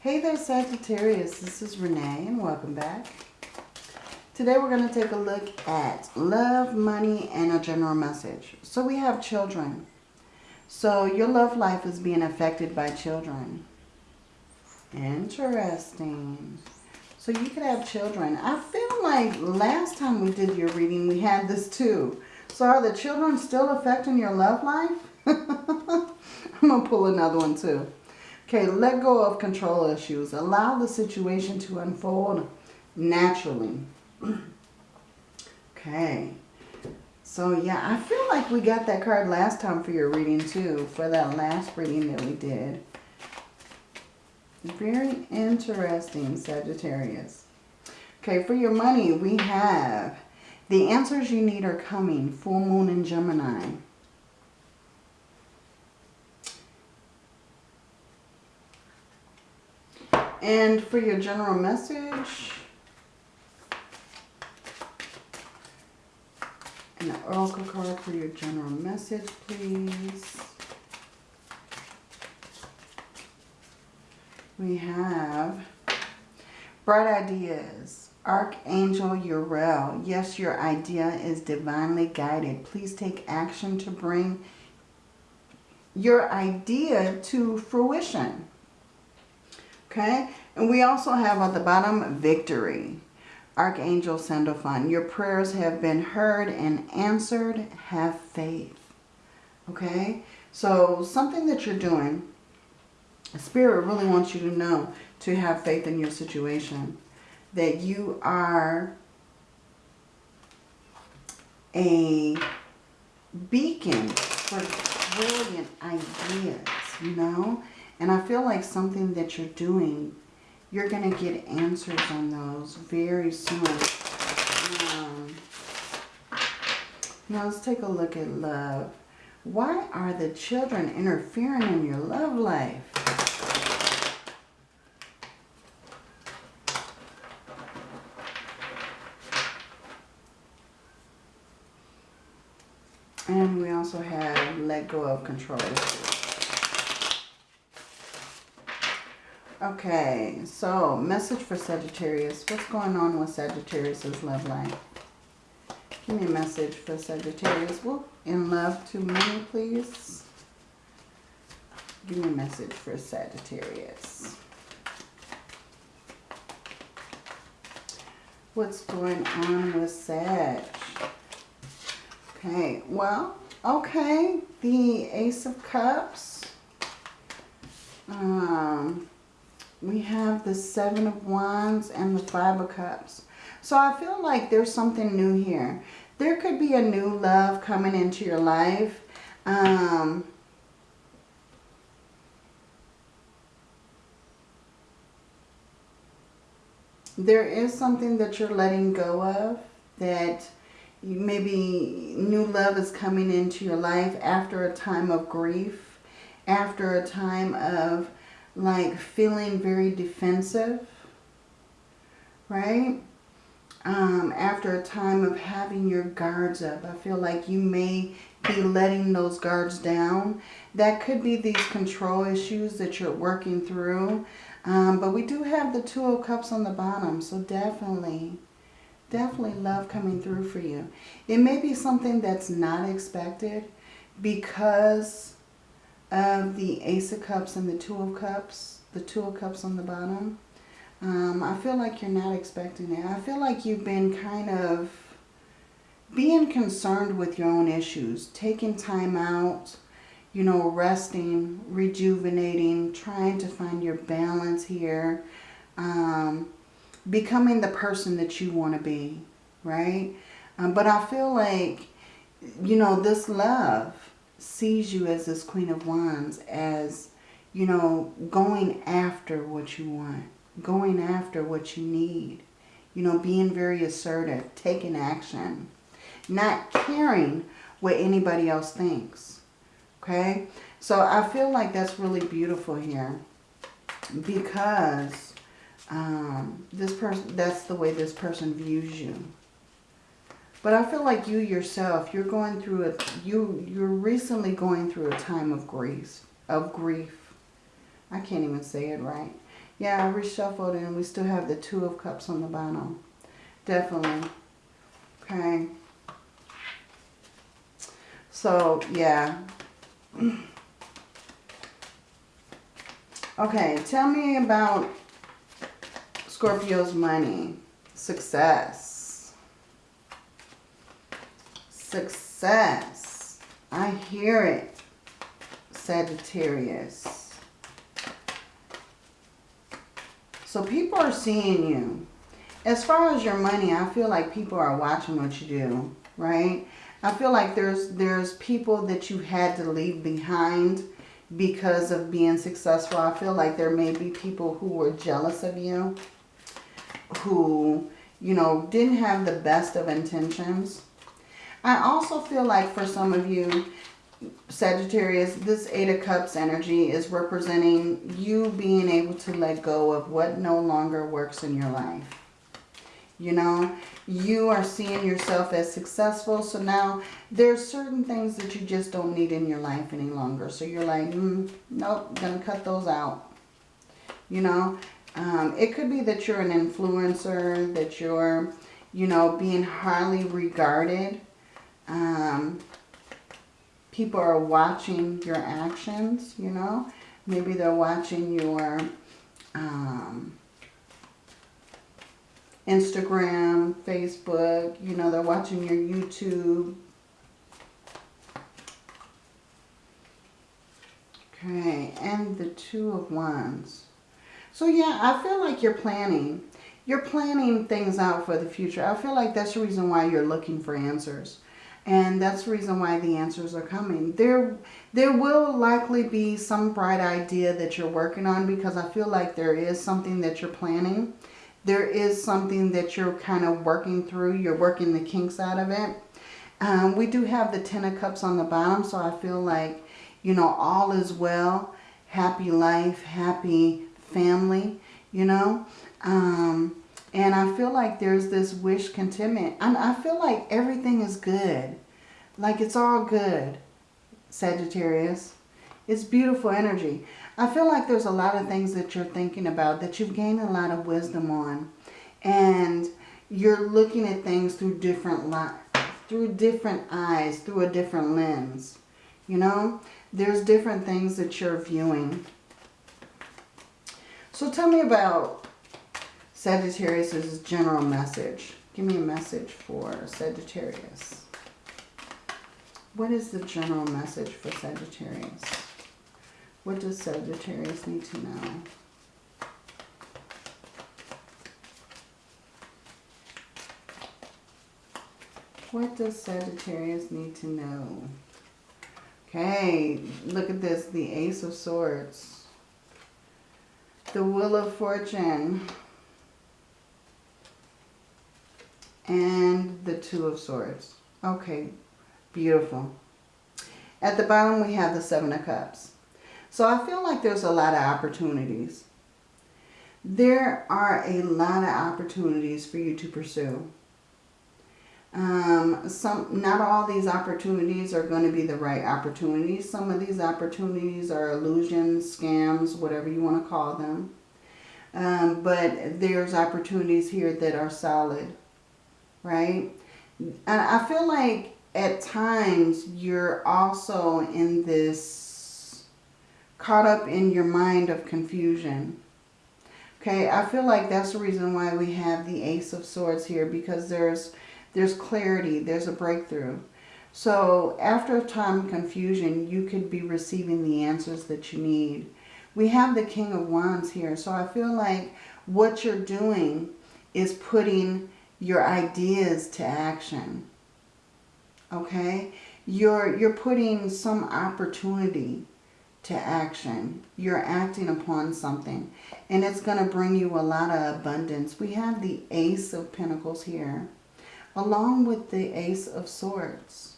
Hey there Sagittarius, this is Renee and welcome back. Today we're going to take a look at love, money, and a general message. So we have children. So your love life is being affected by children. Interesting. So you could have children. I feel like last time we did your reading we had this too. So are the children still affecting your love life? I'm going to pull another one too. Okay, let go of control issues. Allow the situation to unfold naturally. okay. So yeah, I feel like we got that card last time for your reading too. For that last reading that we did. Very interesting, Sagittarius. Okay, for your money, we have the answers you need are coming. Full Moon in Gemini. And for your general message, an oracle card for your general message, please. We have bright ideas. Archangel Uriel. Yes, your idea is divinely guided. Please take action to bring your idea to fruition. Okay? And we also have at the bottom, victory. Archangel Sandalphon. Your prayers have been heard and answered. Have faith. Okay? So something that you're doing, Spirit really wants you to know to have faith in your situation. That you are a beacon for brilliant ideas, you know? And I feel like something that you're doing, you're going to get answers on those very soon. Um, now let's take a look at love. Why are the children interfering in your love life? And we also have let go of control Okay, so message for Sagittarius. What's going on with Sagittarius's love life? Give me a message for Sagittarius. Whoop, in love to me, please. Give me a message for Sagittarius. What's going on with Sag? Okay, well, okay. The Ace of Cups. Um, we have the Seven of Wands and the Five of Cups. So I feel like there's something new here. There could be a new love coming into your life. Um, there is something that you're letting go of that maybe new love is coming into your life after a time of grief, after a time of like feeling very defensive, right? Um, after a time of having your guards up. I feel like you may be letting those guards down. That could be these control issues that you're working through. Um, but we do have the Two of Cups on the bottom. So definitely, definitely love coming through for you. It may be something that's not expected because of the Ace of Cups and the Two of Cups, the Two of Cups on the bottom. Um, I feel like you're not expecting it. I feel like you've been kind of being concerned with your own issues, taking time out, you know, resting, rejuvenating, trying to find your balance here, um, becoming the person that you want to be, right? Um, but I feel like, you know, this love, sees you as this Queen of Wands as, you know, going after what you want, going after what you need, you know, being very assertive, taking action, not caring what anybody else thinks, okay? So I feel like that's really beautiful here because um, this person, that's the way this person views you. But I feel like you yourself, you're going through a, you, you're recently going through a time of grief, of grief. I can't even say it right. Yeah, I reshuffled and we still have the Two of Cups on the bottom. Definitely. Okay. So, yeah. Okay, tell me about Scorpio's money. Success. Success. I hear it. Sagittarius. So people are seeing you. As far as your money, I feel like people are watching what you do, right? I feel like there's there's people that you had to leave behind because of being successful. I feel like there may be people who were jealous of you, who, you know, didn't have the best of intentions. I also feel like for some of you, Sagittarius, this Eight of Cups energy is representing you being able to let go of what no longer works in your life. You know, you are seeing yourself as successful. So now there's certain things that you just don't need in your life any longer. So you're like, mm, nope, gonna cut those out. You know, um, it could be that you're an influencer, that you're, you know, being highly regarded. Um, people are watching your actions, you know. Maybe they're watching your um, Instagram, Facebook, you know, they're watching your YouTube. Okay, and the Two of Wands. So yeah, I feel like you're planning. You're planning things out for the future. I feel like that's the reason why you're looking for answers. And that's the reason why the answers are coming. There, there will likely be some bright idea that you're working on because I feel like there is something that you're planning there is something that you're kind of working through. You're working the kinks out of it. Um, we do have the Ten of Cups on the bottom, so I feel like, you know, all is well. Happy life, happy family, you know. Um, and I feel like there's this wish contentment. And I feel like everything is good. Like it's all good, Sagittarius. It's beautiful energy. I feel like there's a lot of things that you're thinking about that you've gained a lot of wisdom on. And you're looking at things through different through different eyes, through a different lens. You know, there's different things that you're viewing. So tell me about Sagittarius's general message. Give me a message for Sagittarius. What is the general message for Sagittarius? What does Sagittarius need to know? What does Sagittarius need to know? Okay, look at this. The Ace of Swords. The Wheel of Fortune. And the Two of Swords. Okay, beautiful. At the bottom we have the Seven of Cups. So I feel like there's a lot of opportunities. There are a lot of opportunities for you to pursue. Um, some, not all these opportunities are going to be the right opportunities. Some of these opportunities are illusions, scams, whatever you want to call them. Um, but there's opportunities here that are solid, right? And I feel like at times you're also in this caught up in your mind of confusion. Okay, I feel like that's the reason why we have the Ace of Swords here because there's there's clarity, there's a breakthrough. So after a time of confusion, you could be receiving the answers that you need. We have the King of Wands here, so I feel like what you're doing is putting your ideas to action. Okay? You're, you're putting some opportunity to action. You're acting upon something. And it's going to bring you a lot of abundance. We have the Ace of Pentacles here. Along with the Ace of Swords.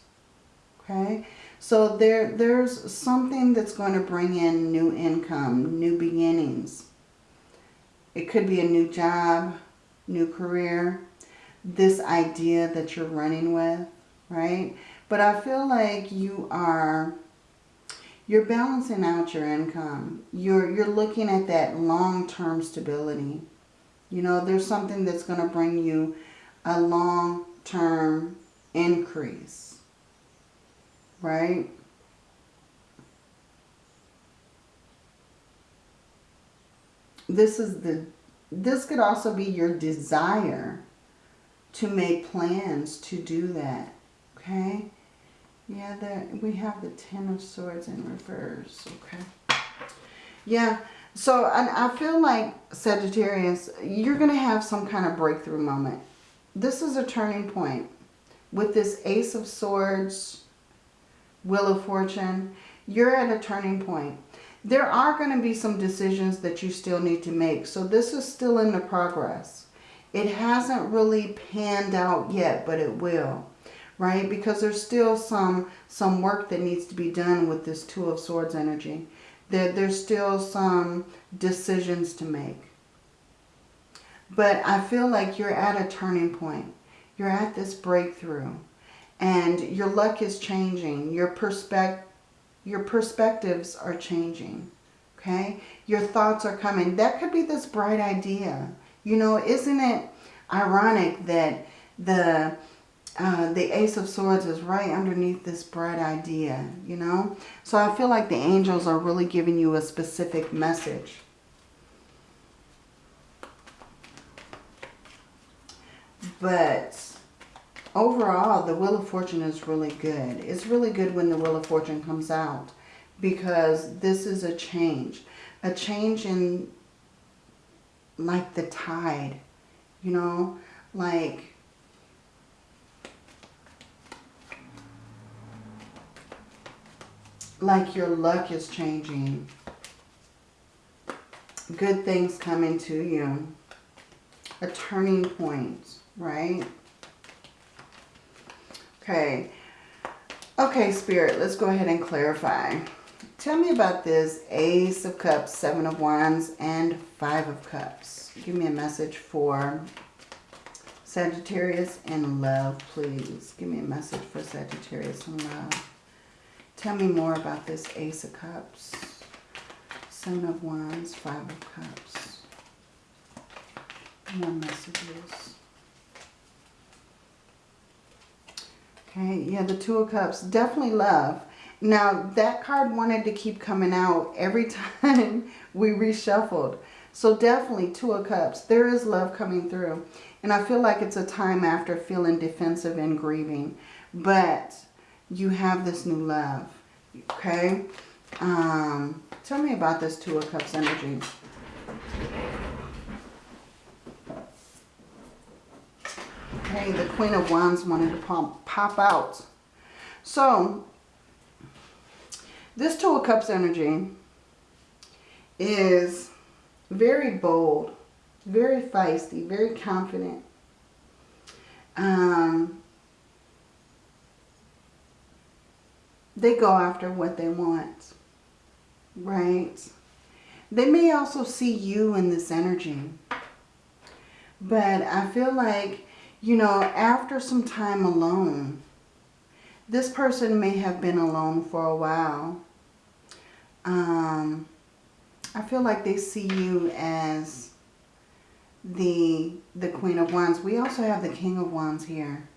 Okay. So there, there's something that's going to bring in new income, new beginnings. It could be a new job, new career. This idea that you're running with, right? But I feel like you are You're balancing out your income. You're, you're looking at that long-term stability. You know, there's something that's going to bring you a long-term increase. Right? This is the this could also be your desire to make plans to do that. Okay? Yeah, that we have the Ten of Swords in reverse. Okay. Yeah. So and I feel like Sagittarius, you're going to have some kind of breakthrough moment. This is a turning point. With this Ace of Swords, Wheel of Fortune, you're at a turning point. There are going to be some decisions that you still need to make. So this is still in the progress. It hasn't really panned out yet, but it will right? Because there's still some some work that needs to be done with this Two of Swords energy. There, there's still some decisions to make. But I feel like you're at a turning point. You're at this breakthrough. And your luck is changing. Your, perspec your perspectives are changing. Okay? Your thoughts are coming. That could be this bright idea. You know, isn't it ironic that the uh, the Ace of Swords is right underneath this bright idea, you know. So I feel like the angels are really giving you a specific message. But overall, the Wheel of Fortune is really good. It's really good when the Wheel of Fortune comes out because this is a change. A change in like the tide, you know, like like your luck is changing. Good things coming to you. A turning point, right? Okay. Okay, Spirit, let's go ahead and clarify. Tell me about this Ace of Cups, Seven of Wands, and Five of Cups. Give me a message for Sagittarius and love, please. Give me a message for Sagittarius and love. Tell me more about this Ace of Cups, Seven of Wands, Five of Cups. More messages. Okay, yeah, the Two of Cups. Definitely love. Now, that card wanted to keep coming out every time we reshuffled. So definitely Two of Cups. There is love coming through. And I feel like it's a time after feeling defensive and grieving. But you have this new love. Okay? Um, tell me about this Two of Cups energy. Okay, the Queen of Wands wanted to pop, pop out. So, this Two of Cups energy is very bold, very feisty, very confident. Um, they go after what they want, right? They may also see you in this energy. But I feel like, you know, after some time alone, this person may have been alone for a while. Um, I feel like they see you as the the Queen of Wands. We also have the King of Wands here.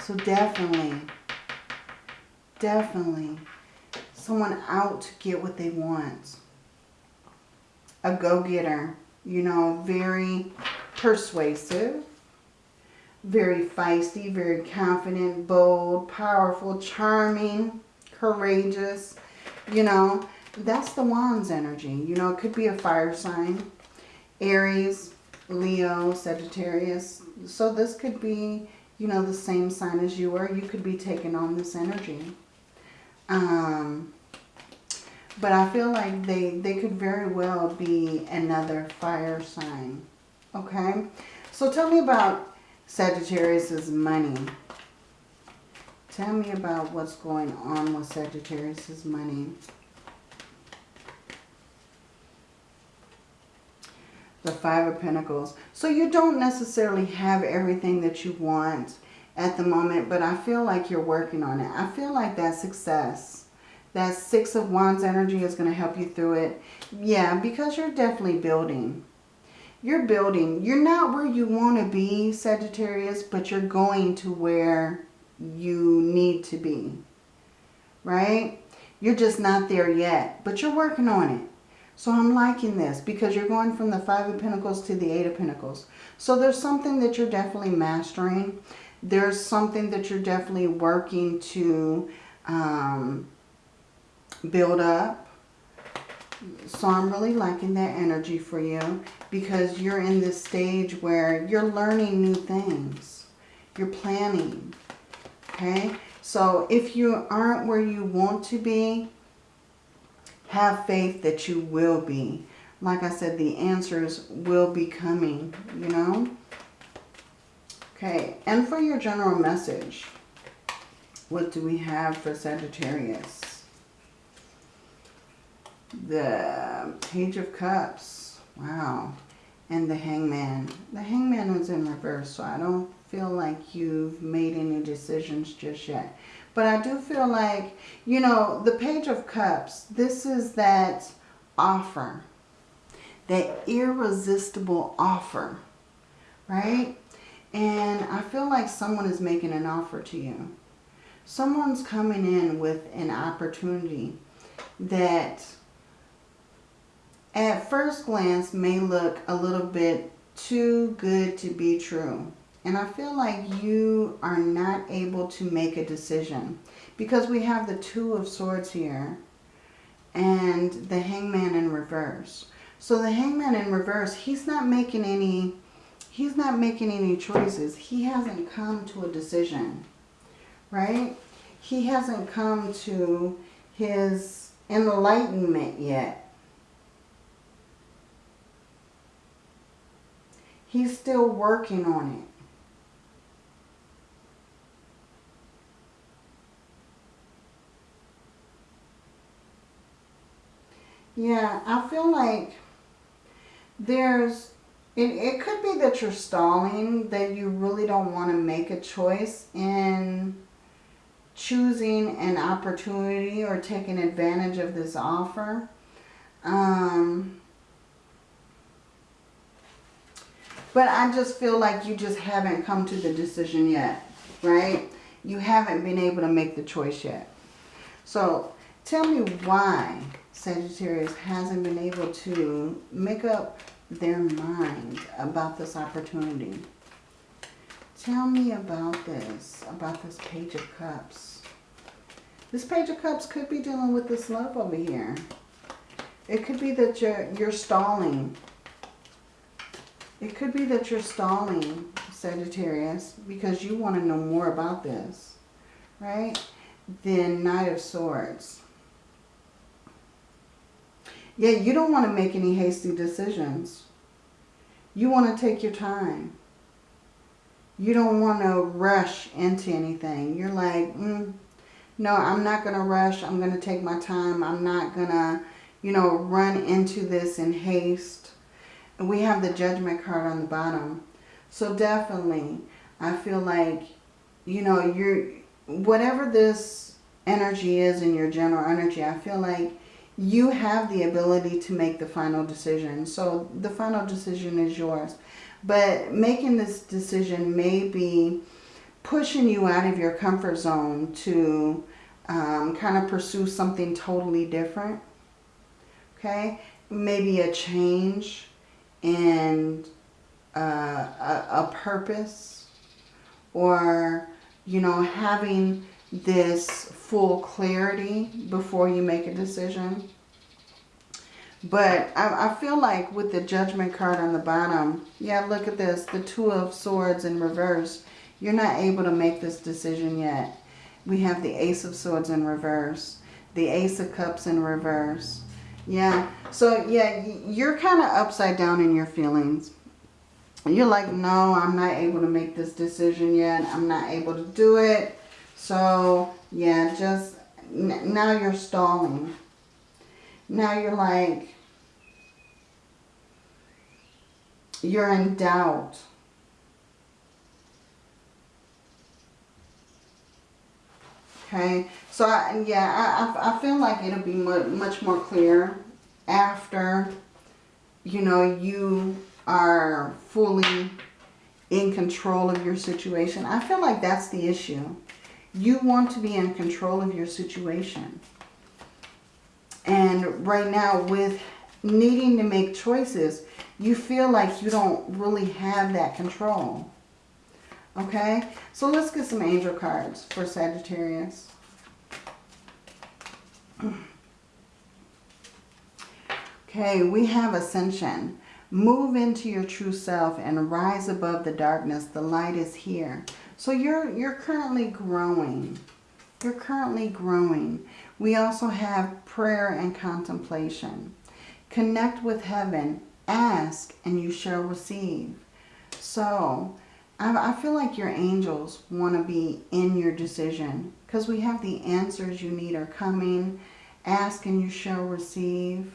So definitely definitely someone out to get what they want. A go-getter, you know, very persuasive, very feisty, very confident, bold, powerful, charming, courageous, you know. That's the Wands energy. You know, it could be a fire sign. Aries, Leo, Sagittarius. So this could be, you know, the same sign as you are. You could be taking on this energy. Um, but I feel like they, they could very well be another fire sign. Okay? So tell me about Sagittarius's money. Tell me about what's going on with Sagittarius's money. The Five of Pentacles. So you don't necessarily have everything that you want at the moment, but I feel like you're working on it. I feel like that success, That Six of Wands energy is going to help you through it. Yeah, because you're definitely building. You're building. You're not where you want to be, Sagittarius, but you're going to where you need to be. Right? You're just not there yet, but you're working on it. So I'm liking this because you're going from the Five of Pentacles to the Eight of Pentacles. So there's something that you're definitely mastering. There's something that you're definitely working to um, build up. So I'm really liking that energy for you because you're in this stage where you're learning new things. You're planning. Okay? So if you aren't where you want to be, have faith that you will be. Like I said, the answers will be coming, you know? Okay, and for your general message, what do we have for Sagittarius? The Page of Cups. Wow. And the Hangman. The Hangman was in reverse, so I don't feel like you've made any decisions just yet. But I do feel like, you know, the Page of Cups, this is that offer. That irresistible offer. Right? And I feel like someone is making an offer to you. Someone's coming in with an opportunity that at first glance may look a little bit too good to be true. And I feel like you are not able to make a decision. Because we have the Two of Swords here. And the Hangman in reverse. So the Hangman in reverse, he's not making any... He's not making any choices. He hasn't come to a decision. Right? He hasn't come to his enlightenment yet. He's still working on it. Yeah, I feel like there's, it, it could be that you're stalling, that you really don't want to make a choice in choosing an opportunity or taking advantage of this offer. Um, but I just feel like you just haven't come to the decision yet, right? You haven't been able to make the choice yet. So tell me why Sagittarius hasn't been able to make up their mind about this opportunity. Tell me about this, about this Page of Cups. This Page of Cups could be dealing with this love over here. It could be that you're, you're stalling. It could be that you're stalling, Sagittarius, because you want to know more about this, right? Then Knight of Swords. Yeah, you don't want to make any hasty decisions. You want to take your time. You don't want to rush into anything. You're like, mm, no, I'm not going to rush. I'm going to take my time. I'm not going to, you know, run into this in haste. And we have the judgment card on the bottom. So definitely, I feel like, you know, you're, whatever this energy is in your general energy, I feel like you have the ability to make the final decision. So the final decision is yours. But making this decision may be pushing you out of your comfort zone to um, kind of pursue something totally different. Okay? Maybe a change in uh, a, a purpose or, you know, having this full clarity before you make a decision. But I, I, feel like with the Judgment card on the bottom, yeah, look at this, the Two of Swords in reverse. You're not able to make this decision yet. We have the Ace of Swords in reverse, the Ace of Cups in reverse. Yeah, so yeah, you're kind of upside down in your feelings. You're like, no, I'm not able to make this decision yet. I'm not able to do it. So, yeah, just now you're stalling. Now you're like, you're in doubt. Okay, so I, yeah, I, I feel like it'll be mu much more clear after, you know, you are fully in control of your situation. I feel like that's the issue. You want to be in control of your situation. And right now with needing to make choices, you feel like you don't really have that control. Okay, so let's get some angel cards for Sagittarius. Okay, we have Ascension. Move into your true self and rise above the darkness. The light is here. So you're, you're currently growing. You're currently growing. We also have prayer and contemplation. Connect with heaven. Ask and you shall receive. So I, feel like your angels want to be in your decision because we have the answers you need are coming. Ask and you shall receive.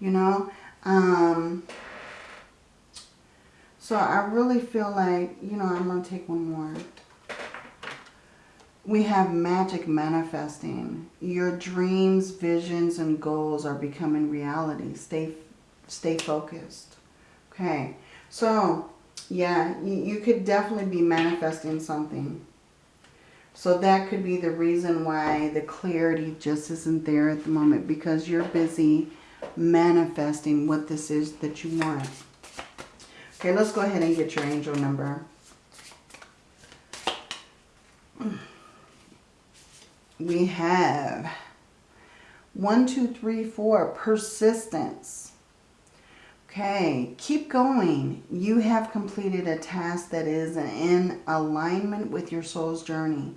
You know, um, so I really feel like, you know, I'm going to take one more. We have magic manifesting. Your dreams, visions, and goals are becoming reality. Stay, stay focused. Okay. So yeah, you, you could definitely be manifesting something. So that could be the reason why the clarity just isn't there at the moment because you're busy manifesting what this is that you want. Okay, let's go ahead and get your angel number. We have one, two, three, four, persistence. Okay, keep going. You have completed a task that is in alignment with your soul's journey.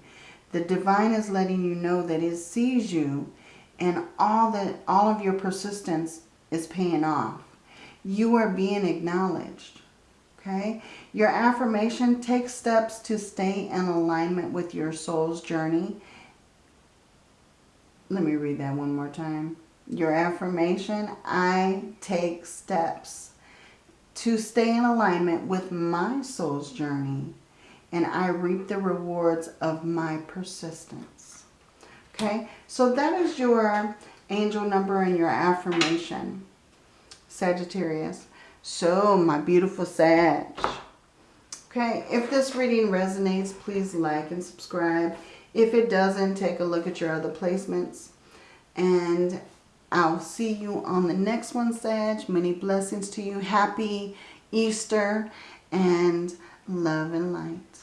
The divine is letting you know that it sees you and all that all of your persistence is paying off. You are being acknowledged. Okay? Your affirmation, take steps to stay in alignment with your soul's journey. Let me read that one more time your affirmation, I take steps to stay in alignment with my soul's journey and I reap the rewards of my persistence. Okay, so that is your angel number and your affirmation, Sagittarius. So, my beautiful Sag. Okay, if this reading resonates, please like and subscribe. If it doesn't, take a look at your other placements. And I'll see you on the next one, Sag. Many blessings to you. Happy Easter and love and light.